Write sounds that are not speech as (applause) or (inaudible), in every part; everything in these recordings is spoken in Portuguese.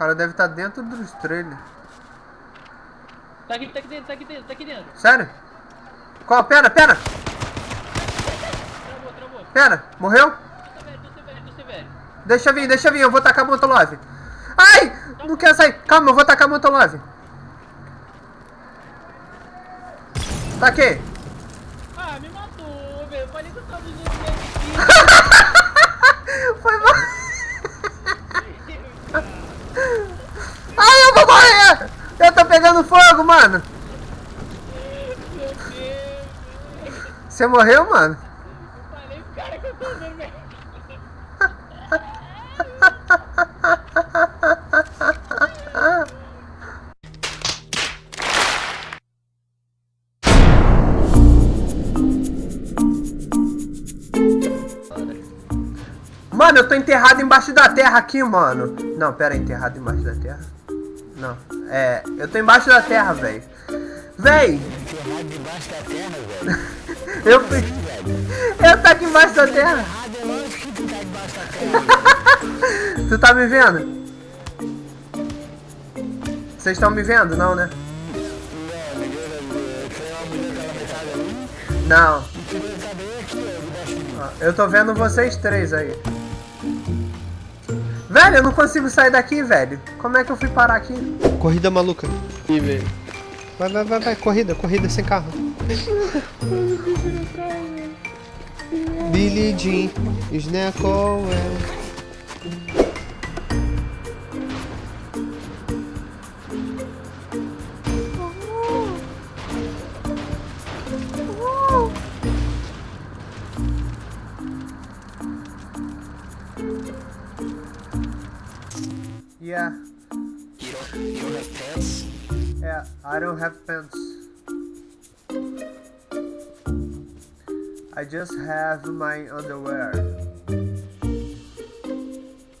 cara deve estar dentro dos trailers. Tá aqui, tá aqui dentro, tá aqui dentro, tá aqui dentro. Sério? Qual? Pera, pera! Travou, travou. Pera! Morreu? Tô velho, tô velho, tô velho. Deixa vir, deixa vir, eu vou tacar Molotov. Ai! Não quer sair. Calma, eu vou tacar Molotov. Taquei. Ah, me matou, velho. Eu falei que eu tava usando Foi (laughs) mal. Ai, eu vou morrer! Eu tô pegando fogo, mano. Você morreu, mano? Eu falei pro cara que eu tô velho. Mano, eu tô enterrado embaixo da terra aqui, mano. Não, pera, enterrado embaixo da terra? Não, é... Eu tô embaixo da terra, velho. Véi! (laughs) Eu fui... Eu tô aqui embaixo da terra. Tu tá da terra. Tu tá me vendo? Vocês estão me vendo? Não, né? Não, Eu tô vendo vocês três aí. Velho, eu não consigo sair daqui, velho. Como é que eu fui parar aqui? Corrida maluca. Ih, velho. Vai, vai, vai, vai. Corrida, corrida sem carro. Billy Jean, Snack Yeah, You don't, you don't have pants? yeah, I don't have pants. I just have my underwear.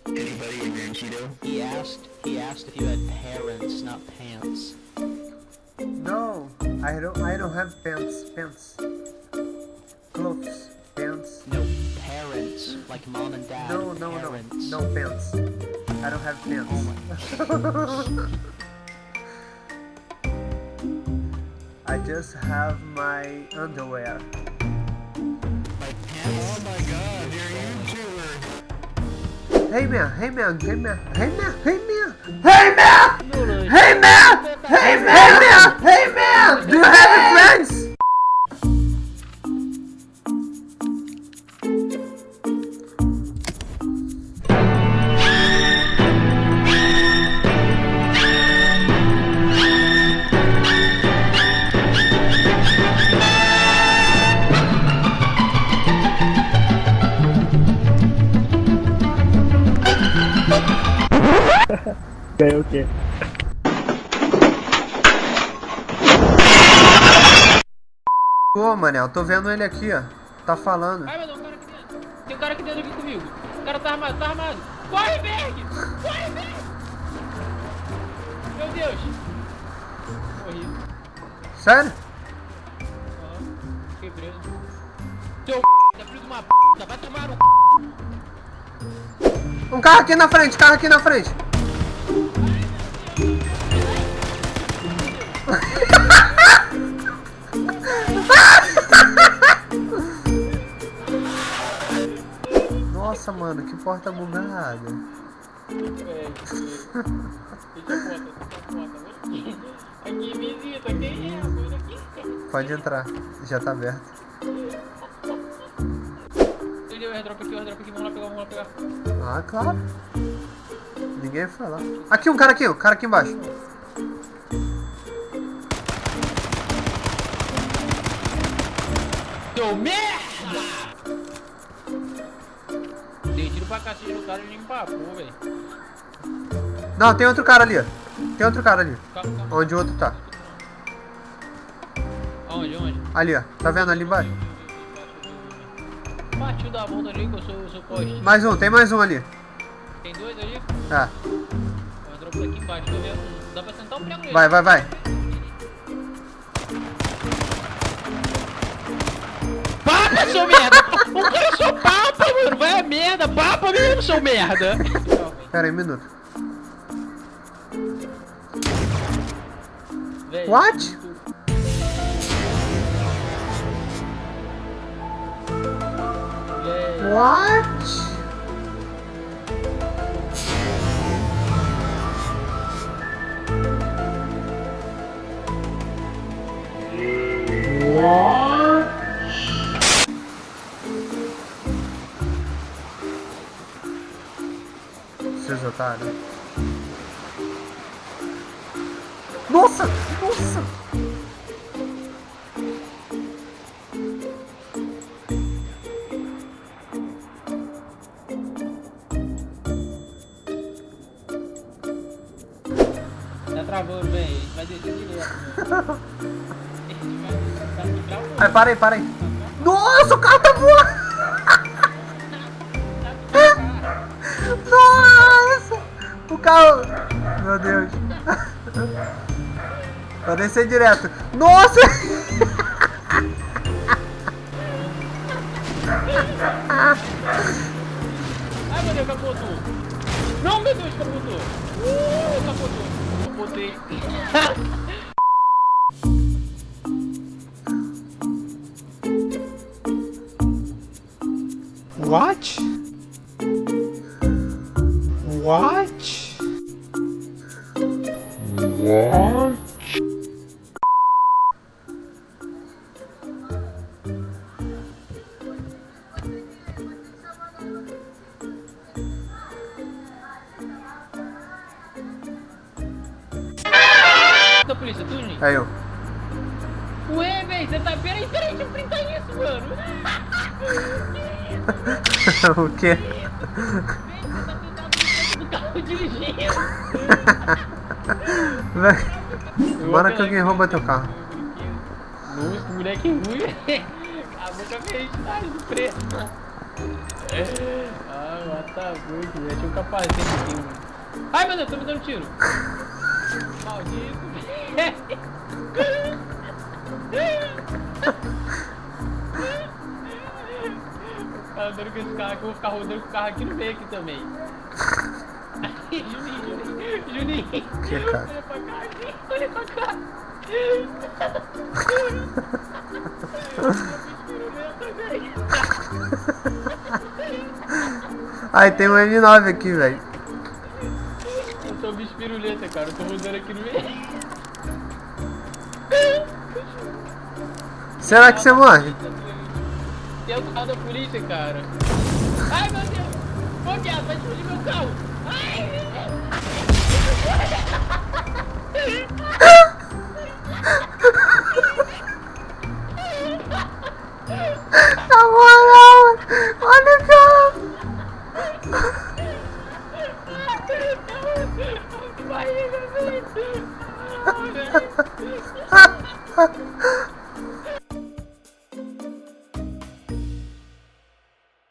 Anybody in Mancheeto? He asked, he asked if you had parents, not pants. No, I don't. I don't have pants. Pants. Clothes. Pants. No, parents, like mom and dad. No, no, no, parents. no pants. I don't have pants. (laughs) I just have my underwear. My pants. Oh my god, you're a YouTuber. Hey man, hey man, hey man, hey man, hey man, hey man, hey man, hey man, Ganhou o quê? Pô, Manel, tô vendo ele aqui, ó. Tá falando. Ai, meu Deus, um cara aqui dentro. Tem um cara aqui dentro aqui comigo. O cara tá armado, tá armado. Corre, Berg! Corre, Berg! Meu Deus! Morri. Sério? Ó, fiquei preso. Seu é filho de uma p, vai tomar no c... Um carro aqui na frente, carro aqui na frente. Nossa, mano, que porta bugada. Aqui. Visita, quem é? Pode entrar, já tá aberto. Ele deu o airdrop aqui, o airdrop aqui, vamos lá pegar, vamos lá pegar. Ah, claro. Ninguém foi lá. Aqui, um cara aqui, um cara aqui embaixo. Seu merda! Dei tiro pra cacete no cara e ele empapou, velho. Não, tem outro cara ali, ó. Tem outro cara ali. Calma, calma. Onde o outro tá. Aonde, aonde? Ali, ó. Tá vendo ali embaixo? Partiu da bunda ali que eu sou, eu sou poste. Mais um, tem mais um ali. Tem dois ali? Tá. Eu entro aqui embaixo, tô vendo. Dá pra sentar um prego nele. Vai, vai, vai. Papa, seu merda! O cara é só papa, mano! Vai a merda! Papa mesmo, seu merda! Pera aí, um minuto. Véi, What? Véi. What? Nossa! Nossa! tá travando, velho. Vai descer direto, tá. Ai, para aí. Nossa, o carro tá voando! Nossa! Carro. Meu Deus. Vai descer direto. Nossa! Ai, meu Deus, capotou. Não, meu Deus, capotou. Uh, capotou. Capotei. What? What? Ué, velho, você tá... Peraí, peraí, deixa eu printar isso, mano. (laughs) o quê? Véi, você tá do carro dirigindo. Bora que alguém rouba teu carro. Nossa, que moleque ruim. Acabou com a minha identidade do preto. Ah, mata muito, velho. Tinha um capacete aqui, mano. Ai, meu Deus, tô me dando tiro. Maldito, velho. Cara andando com esse carro aqui, eu vou ficar rodando com o carro aqui no meio aqui também. Juninho, Juninho, Juninho. Que cara? Olha pra cá, olha pra cá. Ai, tem um M9 aqui, velho. Eu sou bicho piruleta, cara. Eu tô rodando aqui no meio. Será que você morre? Tem o carro da polícia, cara. Ai, meu Deus! Ô, viado, vai explodir meu carro! Ai! Na moral, olha